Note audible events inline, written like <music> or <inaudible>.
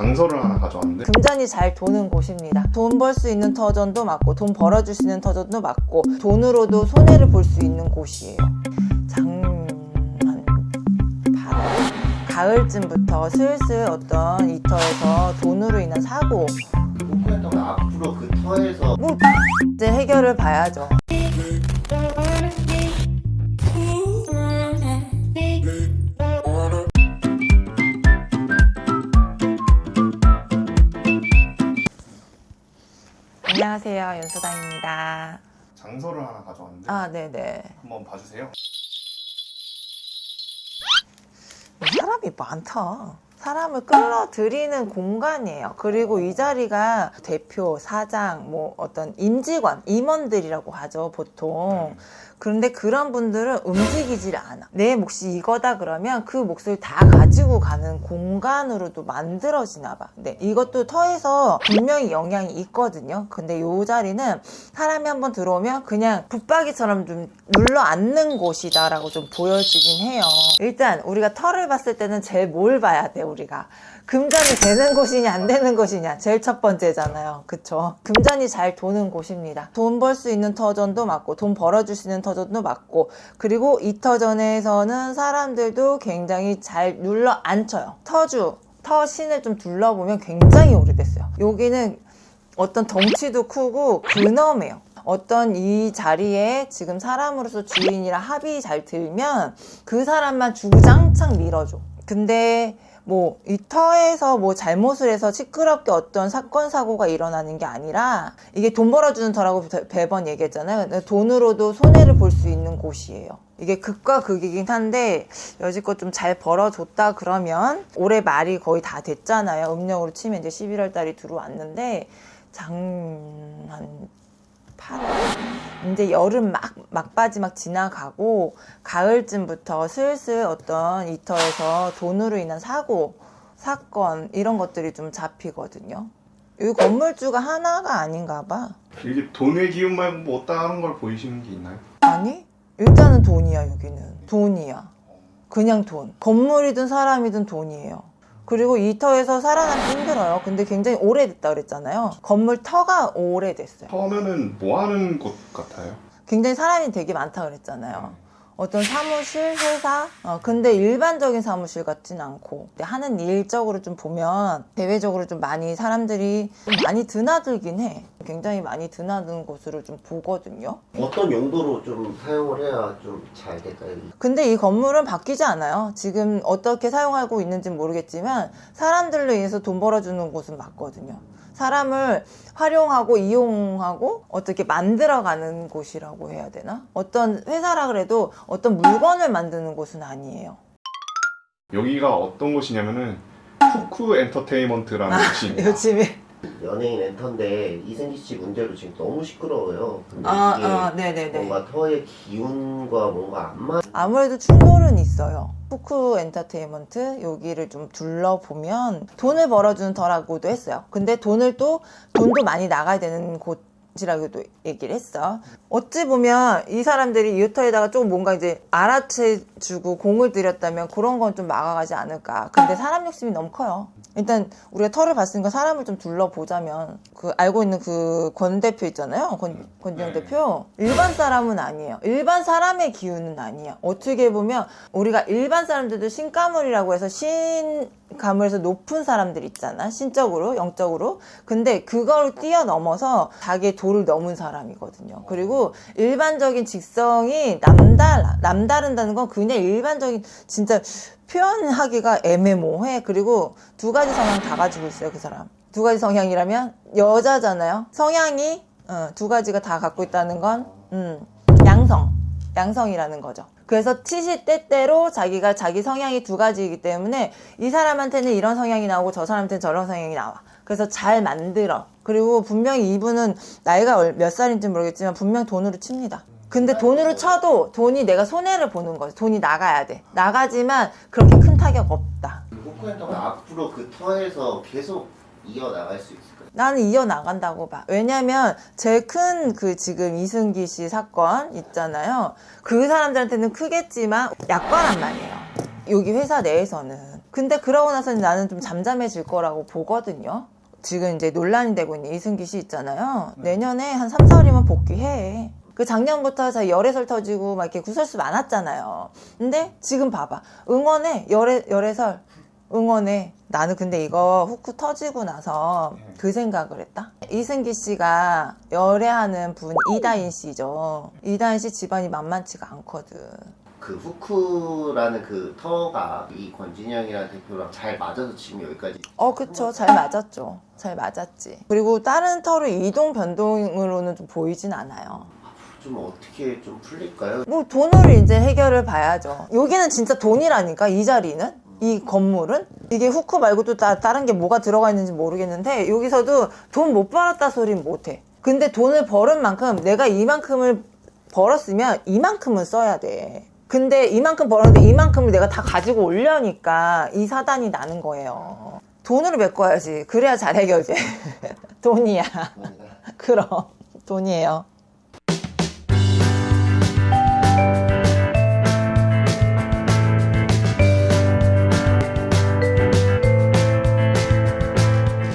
장서를 하나 가져왔는데 금전이 잘 도는 곳입니다. 돈 벌 수 있는 터전도 맞고 돈 벌어줄 수 있는 터전도 맞고 돈으로도 손해를 볼 수 있는 곳이에요. 장한 8월 가을쯤부터 슬슬 어떤 이터에서 돈으로 인한 사고 목표했던 건 앞으로 그 터에서 뭐 이제 해결을 봐야죠. 안녕하세요 윤수당입니다. 장서를 하나 가져왔는데 아 네네. 한번 봐주세요. 사람이 많다. 사람을 끌어들이는 공간이에요. 그리고 이 자리가 대표, 사장, 뭐 어떤 임직원, 임원들이라고 하죠, 보통. 그런데 그런 분들은 움직이질 않아. 내 몫이 이거다 그러면 그 몫을 다 가지고 가는 공간으로도 만들어지나 봐. 근데 이것도 터에서 분명히 영향이 있거든요. 근데 이 자리는 사람이 한번 들어오면 그냥 붙박이처럼 좀 눌러 앉는 곳이다 라고 좀 보여지긴 해요. 일단 우리가 터를 봤을 때는 제일 뭘 봐야 돼, 우리가. 금전이 되는 곳이냐 안 되는 곳이냐 제일 첫 번째잖아요 그쵸 금전이 잘 도는 곳입니다 돈 벌 수 있는 터전도 맞고 돈 벌어줄 수 있는 터전도 맞고 그리고 이 터전에서는 사람들도 굉장히 잘 눌러 앉혀요. 터주 터신을 좀 둘러보면 굉장히 오래됐어요. 여기는 어떤 덩치도 크고 근엄해요. 어떤 이 자리에 지금 사람으로서 주인이랑 합이 잘 들면 그 사람만 주구장창 밀어줘. 근데 뭐 이 터에서 뭐 잘못을 해서 시끄럽게 어떤 사건 사고가 일어나는 게 아니라 이게 돈 벌어주는 터라고 매번 얘기했잖아요. 돈으로도 손해를 볼 수 있는 곳이에요. 이게 극과 극이긴 한데 여지껏 좀 잘 벌어줬다 그러면 올해 말이 거의 다 됐잖아요. 음력으로 치면 이제 11월 달이 들어왔는데 장한 8월. 이제 여름 막 막바지 막 지나가고 가을쯤부터 슬슬 어떤 이터에서 돈으로 인한 사고 사건 이런 것들이 좀 잡히거든요. 이 건물주가 하나가 아닌가 봐. 이게 돈의 기운 말고 뭐 다른 걸 보이시는 게 있나요? 아니 일단은 돈이야 여기는. 돈이야. 그냥 돈. 건물이든 사람이든 돈이에요 그리고 이 터에서 살아남기 힘들어요. 근데 굉장히 오래됐다 그랬잖아요. 건물 터가 오래됐어요. 처음에는 뭐 하는 곳 같아요? 굉장히 사람이 되게 많다 그랬잖아요 어떤 사무실, 회사 어, 근데 일반적인 사무실 같진 않고 하는 일적으로 좀 보면 대외적으로 좀 많이 사람들이 좀 많이 드나들긴 해 굉장히 많이 드나드는 곳으로 좀 보거든요 어떤 용도로 좀 사용을 해야 좀 잘 될까요? 근데 이 건물은 바뀌지 않아요. 지금 어떻게 사용하고 있는지 모르겠지만 사람들로 인해서 돈 벌어주는 곳은 맞거든요. 사람을 활용하고 이용하고 어떻게 만들어가는 곳이라고 해야 되나? 어떤 회사라 그래도 어떤 물건을 만드는 곳은 아니에요. 여기가 어떤 곳이냐면은 쿠쿠 엔터테인먼트라는 곳입니다. 요즘에 연예인 엔터인데 이승기 씨 문제로 지금 너무 시끄러워요. 아, 아, 네네네. 뭔가 터의 기운과 뭔가 안 맞. 아무래도 충돌은 있어요. 쿠쿠 엔터테인먼트 여기를 좀 둘러보면 돈을 벌어주는 터라고도 했어요. 근데 돈을 또 돈도 많이 나가야 되는 곳. 이라고도 얘기를 했어. 어찌 보면 이 사람들이 이터에다가 조금 뭔가 이제 알아채주고 공을 들였다면 그런 건 좀 막아가지 않을까. 근데 사람 욕심이 너무 커요. 일단 우리가 터를 봤으니까 사람을 좀 둘러보자면 그 알고 있는 그 권 대표 있잖아요. 권, 권지영 네. 대표. 일반 사람은 아니에요. 일반 사람의 기운은 아니야. 어떻게 보면 우리가 일반 사람들도 신가물이라고 해서 신 가물에서 높은 사람들 있잖아. 신적으로, 영적으로. 근데 그걸 뛰어넘어서 자기의 도를 넘은 사람이거든요. 그리고 일반적인 직성이 남달, 남다른다는 건 그냥 일반적인 진짜 표현하기가 애매모호해. 그리고 두 가지 성향 다 가지고 있어요, 그 사람. 두 가지 성향이라면 여자잖아요. 성향이 어, 두 가지가 다 갖고 있다는 건 음, 양성, 양성이라는 거죠. 그래서 치시때때로 자기가 자기 성향이 두 가지이기 때문에 이 사람한테는 이런 성향이 나오고 저 사람한테는 저런 성향이 나와. 그래서 잘 만들어. 그리고 분명히 이분은 나이가 얼- 몇 살인지 모르겠지만 분명 돈으로 칩니다. 근데 돈으로 쳐도 돈이 내가 손해를 보는 거죠. 돈이 나가야 돼. 나가지만 그렇게 큰 타격 없다. 건 앞으로 그 터에서 계속 이어나갈 수 있을까요? 나는 이어나간다고 봐. 왜냐면 제일 큰 그 지금 이승기 씨 사건 있잖아요. 그 사람들한테는 크겠지만 약관란 말이에요. 여기 회사 내에서는. 근데 그러고 나서는 나는 좀 잠잠해질 거라고 보거든요. 지금 이제 논란이 되고 있는 이승기 씨 있잖아요. 내년에 한 3, 4월이면 복귀해. 그 작년부터 자 열애설 터지고 막 이렇게 구설수 많았잖아요. 근데 지금 봐봐. 응원해. 열애, 열애설. 응원해. 나는 근데 이거 후쿠 터지고 나서 그 생각을 했다. 이승기 씨가 열애하는 분 이다인 씨죠. 이다인 씨 집안이 만만치가 않거든. 그 후쿠라는 그 터가 이 권진영이라는 대표랑 잘 맞아서 지금 여기까지 어, 그쵸. 잘 맞았죠. 잘 맞았지. 그리고 다른 털의 이동 변동으로는 좀 보이진 않아요. 좀 어떻게 좀 풀릴까요? 뭐 돈으로 이제 해결을 봐야죠. 여기는 진짜 돈이라니까 이 자리는 이 건물은? 이게 후크 말고도 다 다른 게 뭐가 들어가 있는지 모르겠는데 여기서도 돈 못 벌었다 소린 못해. 근데 돈을 벌은 만큼 내가 이만큼을 벌었으면 이만큼은 써야 돼. 근데 이만큼 벌었는데 이만큼을 내가 다 가지고 올려니까 이 사단이 나는 거예요. 돈으로 메꿔야지. 그래야 잘 해결돼 <laughs> 돈이야. <laughs> 그럼. 돈이에요.